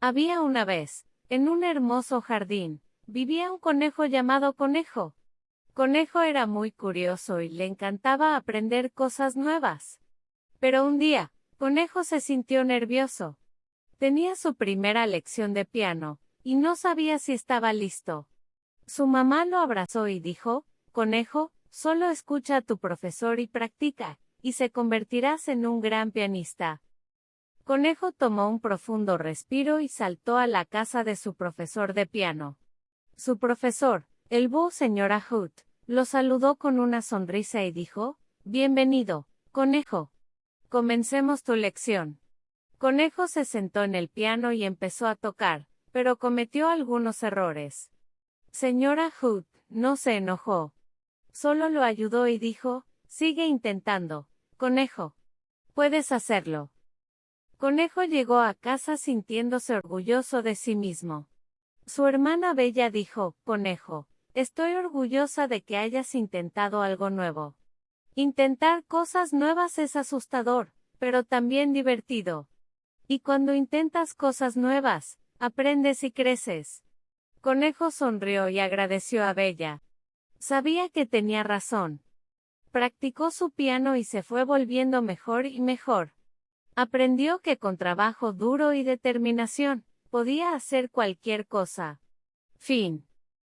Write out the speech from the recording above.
Había una vez, en un hermoso jardín, vivía un conejo llamado Conejo. Conejo era muy curioso y le encantaba aprender cosas nuevas. Pero un día, Conejo se sintió nervioso. Tenía su primera lección de piano, y no sabía si estaba listo. Su mamá lo abrazó y dijo, Conejo, solo escucha a tu profesor y practica, y se convertirás en un gran pianista. Conejo tomó un profundo respiro y saltó a la casa de su profesor de piano. Su profesor, el búho señora Hoot, lo saludó con una sonrisa y dijo, Bienvenido, conejo. Comencemos tu lección. Conejo se sentó en el piano y empezó a tocar, pero cometió algunos errores. Señora Hoot, no se enojó. Solo lo ayudó y dijo, sigue intentando, conejo. Puedes hacerlo. Conejo llegó a casa sintiéndose orgulloso de sí mismo. Su hermana Bella dijo, Conejo, estoy orgullosa de que hayas intentado algo nuevo. Intentar cosas nuevas es asustador, pero también divertido. Y cuando intentas cosas nuevas, aprendes y creces. Conejo sonrió y agradeció a Bella. Sabía que tenía razón. Practicó su piano y se fue volviendo mejor y mejor. Aprendió que con trabajo duro y determinación, podía hacer cualquier cosa. Fin.